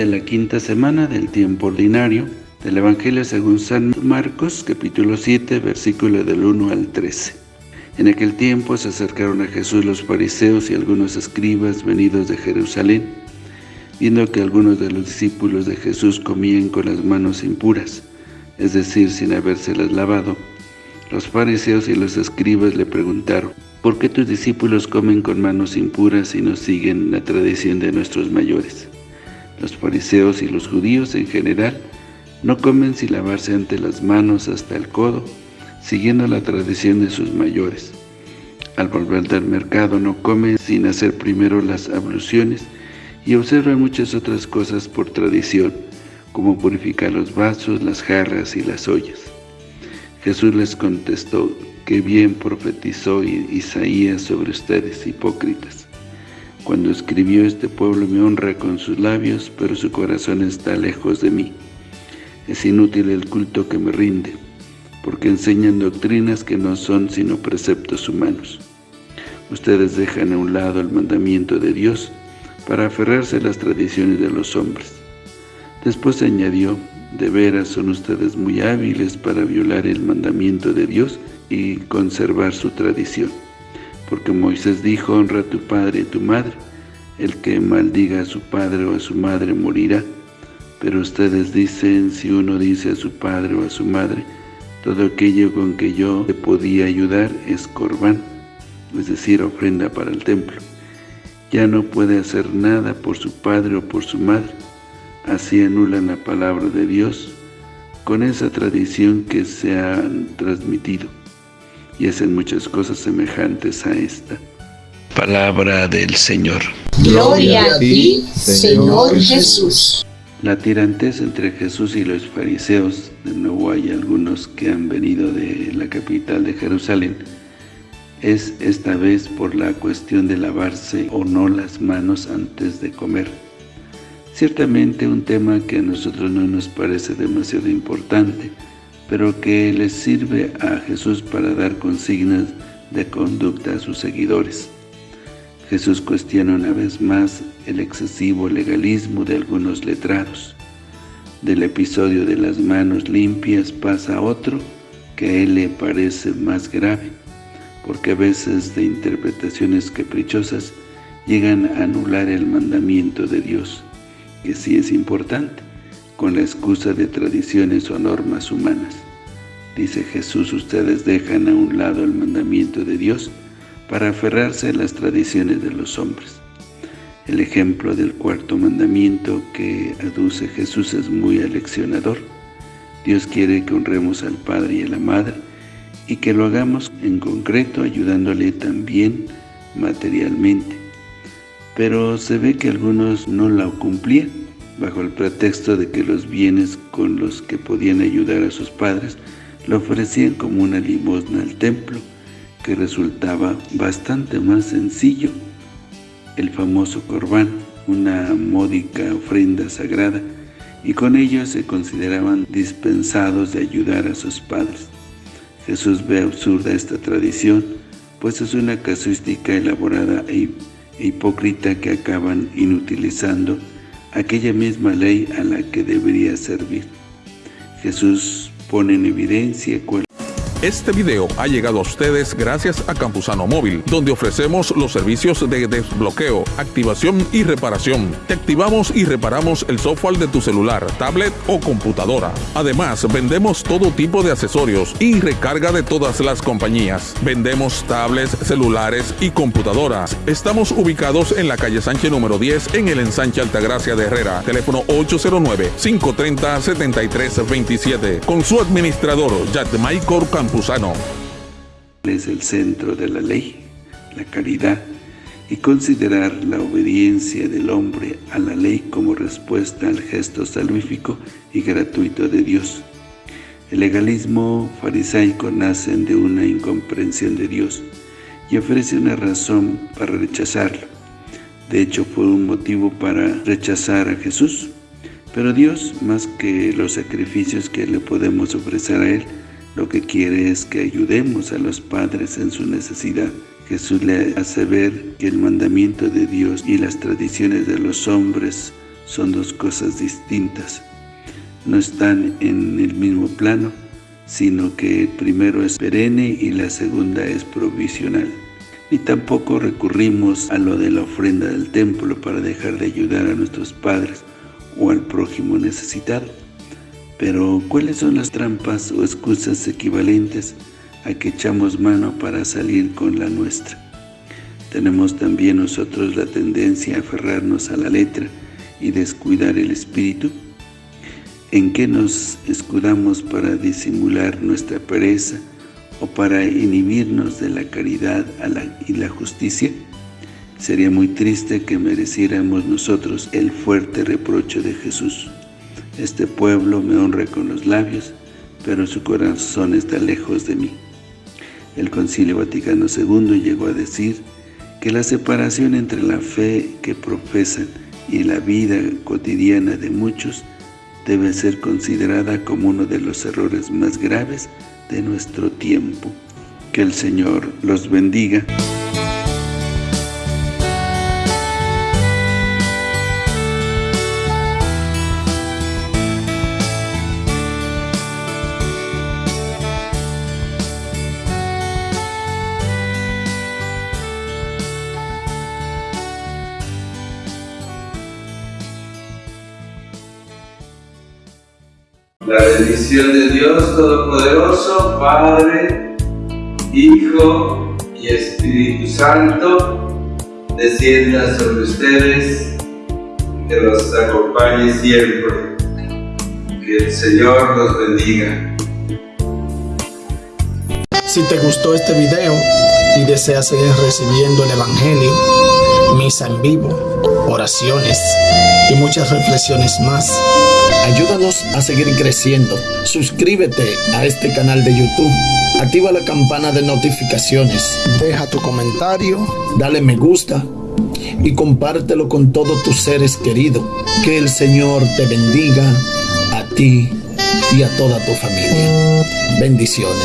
de la quinta semana del tiempo ordinario del Evangelio según San Marcos, capítulo 7, versículo del 1 al 13. En aquel tiempo se acercaron a Jesús los fariseos y algunos escribas venidos de Jerusalén, viendo que algunos de los discípulos de Jesús comían con las manos impuras, es decir, sin habérselas lavado. Los fariseos y los escribas le preguntaron, ¿por qué tus discípulos comen con manos impuras y no siguen la tradición de nuestros mayores? Los fariseos y los judíos en general no comen sin lavarse ante las manos hasta el codo, siguiendo la tradición de sus mayores. Al volver del mercado no comen sin hacer primero las abluciones y observan muchas otras cosas por tradición, como purificar los vasos, las jarras y las ollas. Jesús les contestó que bien profetizó Isaías sobre ustedes, hipócritas. Cuando escribió este pueblo me honra con sus labios, pero su corazón está lejos de mí. Es inútil el culto que me rinde, porque enseñan doctrinas que no son sino preceptos humanos. Ustedes dejan a un lado el mandamiento de Dios para aferrarse a las tradiciones de los hombres. Después añadió, de veras son ustedes muy hábiles para violar el mandamiento de Dios y conservar su tradición. Porque Moisés dijo, honra a tu padre y tu madre. El que maldiga a su padre o a su madre morirá. Pero ustedes dicen, si uno dice a su padre o a su madre, todo aquello con que yo le podía ayudar es corbán, es decir, ofrenda para el templo. Ya no puede hacer nada por su padre o por su madre. Así anulan la palabra de Dios con esa tradición que se ha transmitido y hacen muchas cosas semejantes a esta. Palabra del Señor. Gloria a ti, Señor Jesús. La tirantez entre Jesús y los fariseos, de nuevo hay algunos que han venido de la capital de Jerusalén, es esta vez por la cuestión de lavarse o no las manos antes de comer. Ciertamente un tema que a nosotros no nos parece demasiado importante, pero que les sirve a Jesús para dar consignas de conducta a sus seguidores. Jesús cuestiona una vez más el excesivo legalismo de algunos letrados. Del episodio de las manos limpias pasa otro que a él le parece más grave, porque a veces de interpretaciones caprichosas llegan a anular el mandamiento de Dios, que sí es importante, con la excusa de tradiciones o normas humanas. Dice Jesús, ustedes dejan a un lado el mandamiento de Dios para aferrarse a las tradiciones de los hombres. El ejemplo del cuarto mandamiento que aduce Jesús es muy aleccionador. Dios quiere que honremos al Padre y a la Madre y que lo hagamos en concreto ayudándole también materialmente. Pero se ve que algunos no la cumplían bajo el pretexto de que los bienes con los que podían ayudar a sus padres lo ofrecían como una limosna al templo, que resultaba bastante más sencillo. El famoso corbán, una módica ofrenda sagrada, y con ello se consideraban dispensados de ayudar a sus padres. Jesús ve absurda esta tradición, pues es una casuística elaborada e hipócrita que acaban inutilizando aquella misma ley a la que debería servir. Jesús pone en evidencia cuál este video ha llegado a ustedes gracias a Campusano Móvil, donde ofrecemos los servicios de desbloqueo, activación y reparación. Te activamos y reparamos el software de tu celular, tablet o computadora. Además, vendemos todo tipo de accesorios y recarga de todas las compañías. Vendemos tablets, celulares y computadoras. Estamos ubicados en la calle Sánchez número 10 en el ensanche Altagracia de Herrera. Teléfono 809-530-7327. Con su administrador, Michael Campusano. Es el centro de la ley, la caridad, y considerar la obediencia del hombre a la ley como respuesta al gesto salvífico y gratuito de Dios. El legalismo farisaico nace de una incomprensión de Dios y ofrece una razón para rechazarlo. De hecho, fue un motivo para rechazar a Jesús. Pero Dios, más que los sacrificios que le podemos ofrecer a Él, lo que quiere es que ayudemos a los padres en su necesidad. Jesús le hace ver que el mandamiento de Dios y las tradiciones de los hombres son dos cosas distintas. No están en el mismo plano, sino que el primero es perenne y la segunda es provisional. Ni tampoco recurrimos a lo de la ofrenda del templo para dejar de ayudar a nuestros padres o al prójimo necesitado. Pero, ¿cuáles son las trampas o excusas equivalentes a que echamos mano para salir con la nuestra? Tenemos también nosotros la tendencia a aferrarnos a la letra y descuidar el espíritu. ¿En qué nos escudamos para disimular nuestra pereza o para inhibirnos de la caridad y la justicia? Sería muy triste que mereciéramos nosotros el fuerte reproche de Jesús. Este pueblo me honra con los labios, pero su corazón está lejos de mí. El Concilio Vaticano II llegó a decir que la separación entre la fe que profesan y la vida cotidiana de muchos debe ser considerada como uno de los errores más graves de nuestro tiempo. Que el Señor los bendiga. La bendición de Dios Todopoderoso, Padre, Hijo y Espíritu Santo, descienda sobre ustedes, que los acompañe siempre. Que el Señor los bendiga. Si te gustó este video y deseas seguir recibiendo el Evangelio, misa en vivo, oraciones y muchas reflexiones más, Ayúdanos a seguir creciendo. Suscríbete a este canal de YouTube. Activa la campana de notificaciones. Deja tu comentario. Dale me gusta. Y compártelo con todos tus seres queridos. Que el Señor te bendiga a ti y a toda tu familia. Bendiciones.